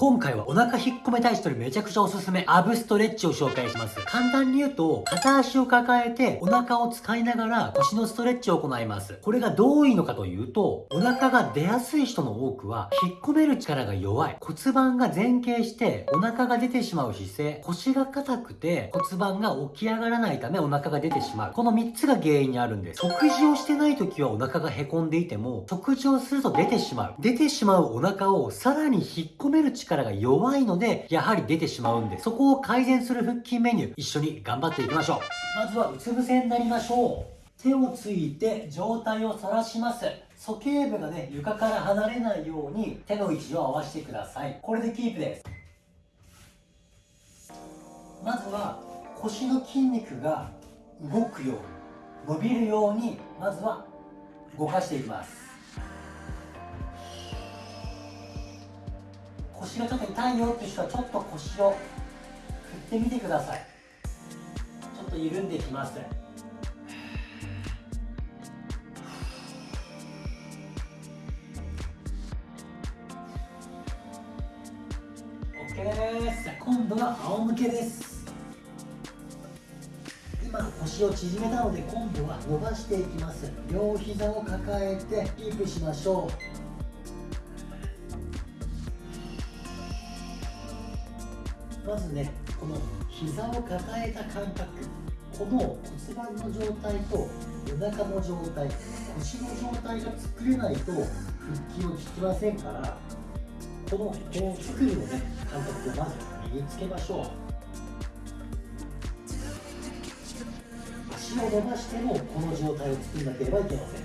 今回はお腹引っ込めたい人にめちゃくちゃおすすめ、アブストレッチを紹介します。簡単に言うと、片足を抱えて、お腹を使いながら腰のストレッチを行います。これがどういいのかというと、お腹が出やすい人の多くは、引っ込める力が弱い。骨盤が前傾して、お腹が出てしまう姿勢、腰が硬くて、骨盤が起き上がらないためお腹が出てしまう。この3つが原因にあるんです。食事をしてない時はお腹が凹んでいても、食事をすると出てしまう。出てしまうお腹をさらに引っ込める力が弱いので、やはり出てしまうんです。そこを改善する腹筋メニュー、一緒に頑張っていきましょう。まずはうつ伏せになりましょう。手をついて上体を反らします。鼠径部がね、床から離れないように手の位置を合わせてください。これでキープです。まずは腰の筋肉が動くように、伸びるように、まずは動かしていきます。腰がちょっと痛いよっていう人はちょっと腰を振ってみてください。ちょっと緩んできます。OK です。今度は仰向けです。今腰を縮めたので今度は伸ばしていきます。両膝を抱えてキープしましょう。まずねこの膝を抱えた感覚。この骨盤の状態とお腹の状態腰の状態が作れないと腹筋を効きませんからこのこの作るのね感覚をまず身につけましょう。足を伸ばしてもこの状態を作らなければいけません。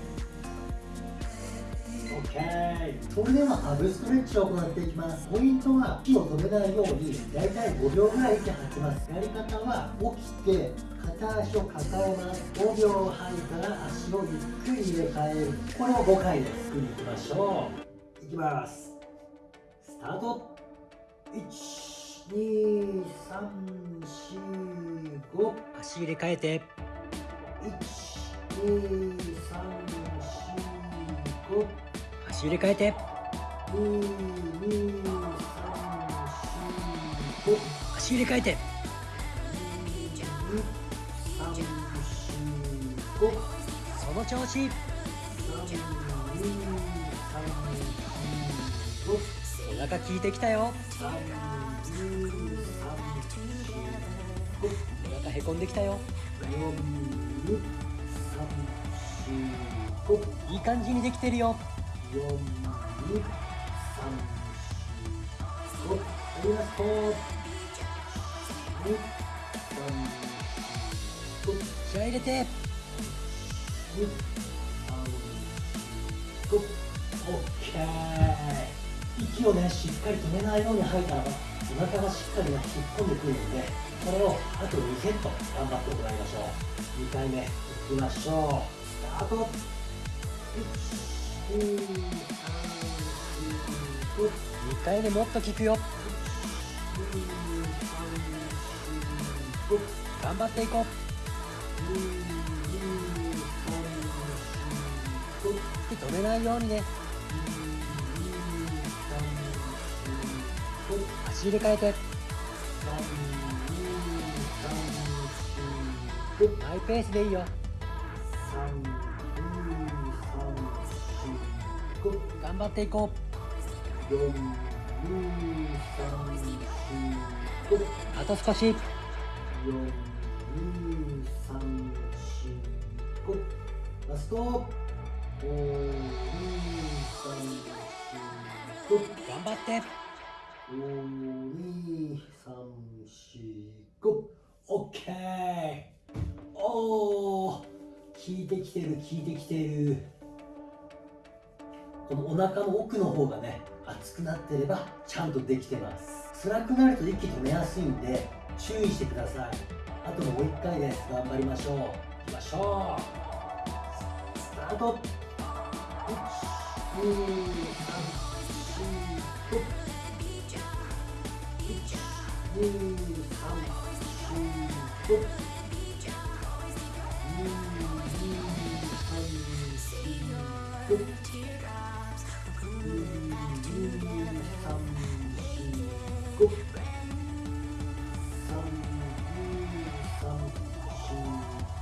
それではハブストレッチを行っていきます。ポイントは息を止めないようにだいたい5秒ぐらい息吐きます。やり方は起きて片足を抱えます。5秒吐いたら足をゆっくり入れ替える。これを5回です作りいきましょう。いきます。スタート。12345足入れ替えて。12345足入れ替えて。足入れ替えて。その調子。お腹効いてきたよ。お腹へこんできたよ。いい感じにできてるよ。4、2、3、4、5ありがとう。2、3、4、気合入れて。2、3、5、OK。息をね、しっかり止めないように吐いたらば、お腹がしっかりね、引っ込んでくるので、これをあと2セット頑張って行いましょう。2回目、いきましょう。スタート。2回目もっと効くよ。頑張っていこう。止めないようにね。足入れ替えて。マイペースでいいよ。頑張っていこう。4 2 3 4 5あと少し4 2 3 4 5ラスト。5 2 3 4 5頑張って。5 2 3 4 5オッケー。おお効いてきてる効いてきてるこのお腹の奥の方がね熱くなってればちゃんとできてます。辛くなると息止めやすいんで注意してください。あともう1回です頑張りましょう。いきましょう。スタート。1 2 3 4 5 1 2 3 4 5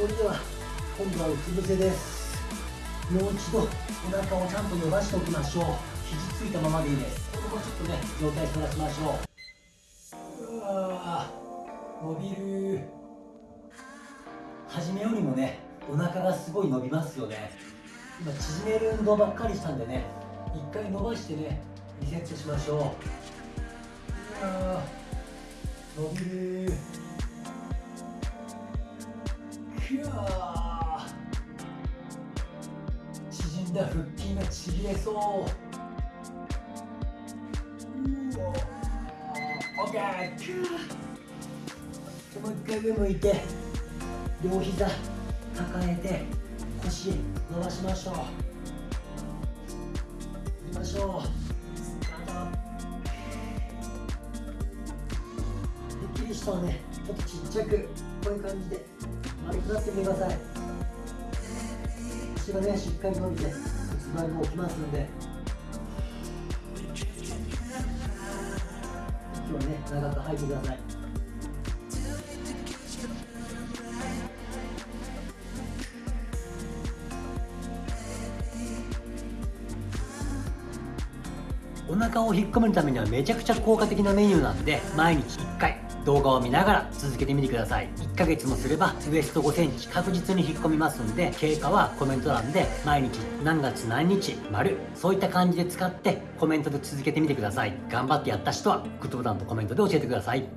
それでは今度はうつ伏せです。もう一度お腹をちゃんと伸ばしておきましょう。肘ついたままでいいです。ここちょっとね状態反らしましょう。うわ伸びる。初めよりもねお腹がすごい伸びますよね。今縮める運動ばっかりしたんでね一回伸ばしてねリセットしましょう。うわ伸びる。縮んだ腹筋がちぎれそううおオッケーくわもう一回上向いて両膝抱えて腰伸ばしましょう。いきましょうスタート。できる人はねちょっとちっちゃくこういう感じで。丸くなってみてください。腰がねしっかり伸びて骨盤も起きますんで。息をね長く吐いてください。お腹を引っ込めるためにはめちゃくちゃ効果的なメニューなんで毎日1回。動画を見ながら続けてみてください。1ヶ月もすればウエスト5センチ確実に引っ込みますんで経過はコメント欄で毎日何月何日丸そういった感じで使ってコメントで続けてみてください。頑張ってやった人はグッドボタンとコメントで教えてください。